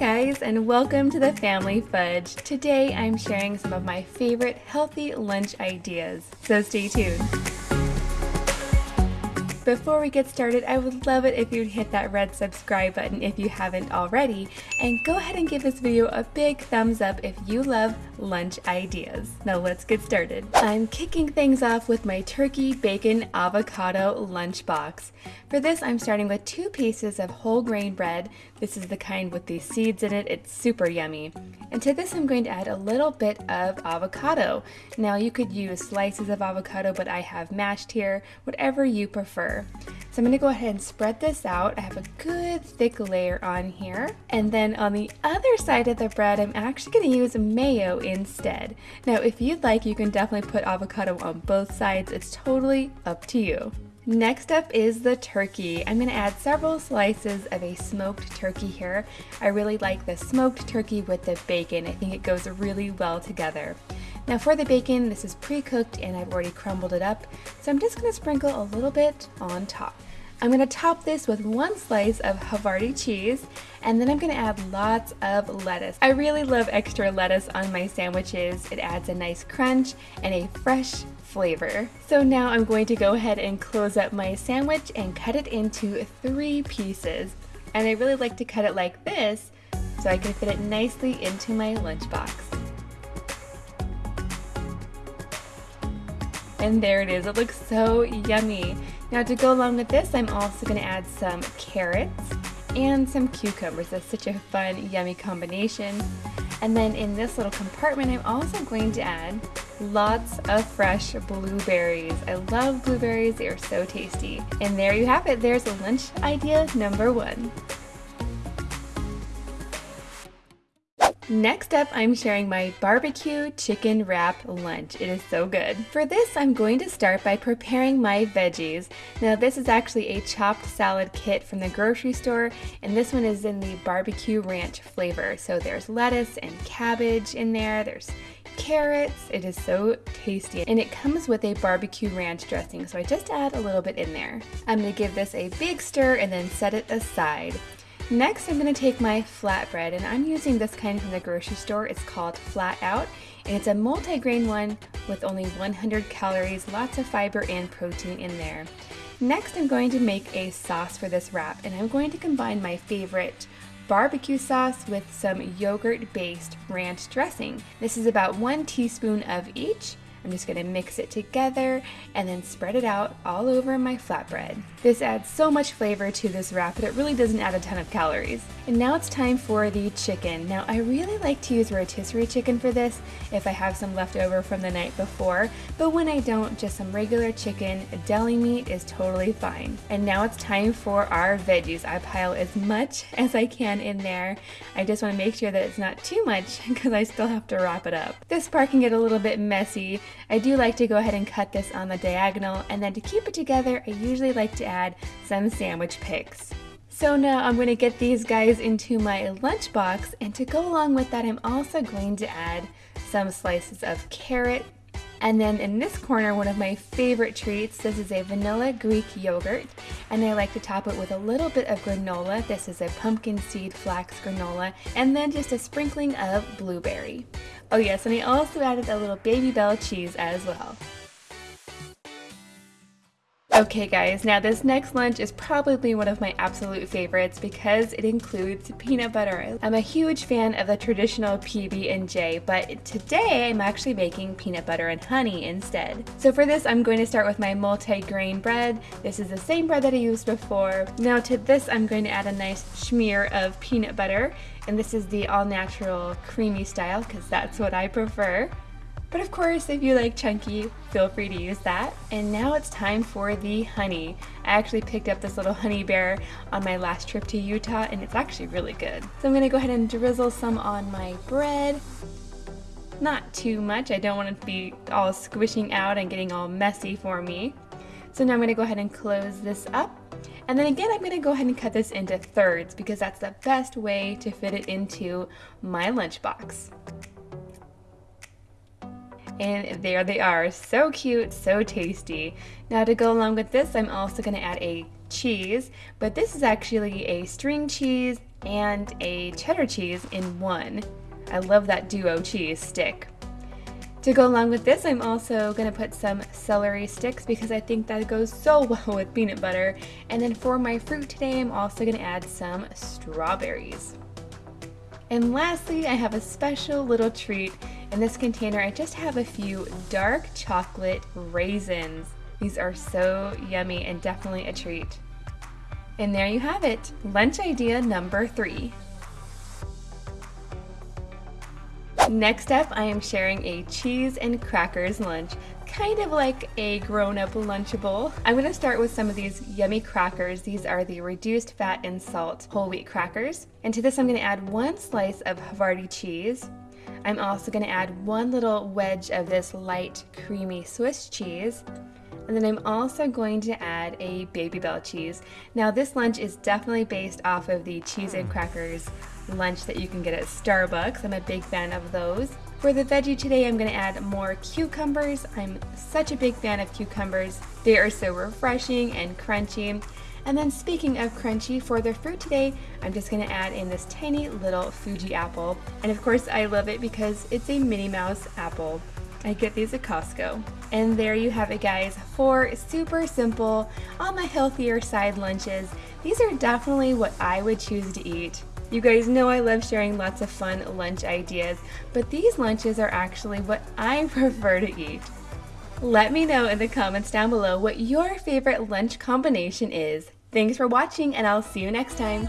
guys and welcome to the Family Fudge. Today I'm sharing some of my favorite healthy lunch ideas, so stay tuned. Before we get started, I would love it if you'd hit that red subscribe button if you haven't already, and go ahead and give this video a big thumbs up if you love lunch ideas. Now let's get started. I'm kicking things off with my turkey bacon avocado lunchbox. For this, I'm starting with two pieces of whole grain bread. This is the kind with the seeds in it. It's super yummy. And to this, I'm going to add a little bit of avocado. Now you could use slices of avocado, but I have mashed here, whatever you prefer. I'm to go ahead and spread this out. I have a good thick layer on here. And then on the other side of the bread, I'm actually going to use mayo instead. Now, if you'd like, you can definitely put avocado on both sides. It's totally up to you. Next up is the turkey. I'm going to add several slices of a smoked turkey here. I really like the smoked turkey with the bacon. I think it goes really well together. Now for the bacon, this is pre-cooked and I've already crumbled it up, so I'm just going to sprinkle a little bit on top. I'm to top this with one slice of Havarti cheese and then I'm to add lots of lettuce. I really love extra lettuce on my sandwiches. It adds a nice crunch and a fresh flavor. So now I'm going to go ahead and close up my sandwich and cut it into three pieces. And I really like to cut it like this so I can fit it nicely into my lunchbox. And there it is, it looks so yummy. Now to go along with this, I'm also gonna add some carrots and some cucumbers. That's such a fun, yummy combination. And then in this little compartment, I'm also going to add lots of fresh blueberries. I love blueberries, they are so tasty. And there you have it, there's lunch idea number one. Next up, I'm sharing my barbecue chicken wrap lunch. It is so good. For this, I'm going to start by preparing my veggies. Now this is actually a chopped salad kit from the grocery store, and this one is in the barbecue ranch flavor. So there's lettuce and cabbage in there, there's carrots. It is so tasty. And it comes with a barbecue ranch dressing, so I just add a little bit in there. I'm gonna give this a big stir and then set it aside. Next, I'm going to take my flatbread, and I'm using this kind from the grocery store. It's called Flatout, and it's a multi-grain one with only 100 calories, lots of fiber and protein in there. Next, I'm going to make a sauce for this wrap, and I'm going to combine my favorite barbecue sauce with some yogurt-based ranch dressing. This is about one teaspoon of each, I'm just gonna mix it together and then spread it out all over my flatbread. This adds so much flavor to this wrap, but it really doesn't add a ton of calories. And now it's time for the chicken. Now I really like to use rotisserie chicken for this if I have some left over from the night before, but when I don't, just some regular chicken, deli meat is totally fine. And now it's time for our veggies. I pile as much as I can in there. I just wanna make sure that it's not too much because I still have to wrap it up. This part can get a little bit messy, I do like to go ahead and cut this on the diagonal and then to keep it together I usually like to add some sandwich picks. So now I'm going to get these guys into my lunchbox and to go along with that I'm also going to add some slices of carrot and then in this corner, one of my favorite treats, this is a vanilla Greek yogurt, and I like to top it with a little bit of granola. This is a pumpkin seed flax granola, and then just a sprinkling of blueberry. Oh yes, and I also added a little Babybel cheese as well. Okay guys, now this next lunch is probably one of my absolute favorites because it includes peanut butter. I'm a huge fan of the traditional PB&J, but today I'm actually making peanut butter and honey instead. So for this, I'm going to start with my multi-grain bread. This is the same bread that I used before. Now to this, I'm going to add a nice smear of peanut butter, and this is the all-natural creamy style because that's what I prefer. But of course, if you like chunky, feel free to use that. And now it's time for the honey. I actually picked up this little honey bear on my last trip to Utah and it's actually really good. So I'm gonna go ahead and drizzle some on my bread. Not too much, I don't want it to be all squishing out and getting all messy for me. So now I'm gonna go ahead and close this up. And then again, I'm gonna go ahead and cut this into thirds because that's the best way to fit it into my lunchbox. And there they are, so cute, so tasty. Now to go along with this, I'm also gonna add a cheese, but this is actually a string cheese and a cheddar cheese in one. I love that duo cheese stick. To go along with this, I'm also going to put some celery sticks because I think that goes so well with peanut butter. And then for my fruit today, I'm also going to add some strawberries. And lastly, I have a special little treat. In this container, I just have a few dark chocolate raisins. These are so yummy and definitely a treat. And there you have it, lunch idea number three. Next up, I am sharing a cheese and crackers lunch, kind of like a grown-up Lunchable. I'm gonna start with some of these yummy crackers. These are the reduced fat and salt whole wheat crackers. And to this, I'm gonna add one slice of Havarti cheese. I'm also gonna add one little wedge of this light creamy Swiss cheese. And then I'm also going to add a Babybel cheese. Now this lunch is definitely based off of the cheese and hmm. crackers lunch that you can get at Starbucks. I'm a big fan of those. For the veggie today, I'm gonna add more cucumbers. I'm such a big fan of cucumbers. They are so refreshing and crunchy. And then speaking of crunchy, for the fruit today, I'm just gonna add in this tiny little Fuji apple. And of course, I love it because it's a Minnie Mouse apple. I get these at Costco. And there you have it guys, four super simple, on the healthier side lunches. These are definitely what I would choose to eat. You guys know I love sharing lots of fun lunch ideas, but these lunches are actually what I prefer to eat. Let me know in the comments down below what your favorite lunch combination is. Thanks for watching and I'll see you next time.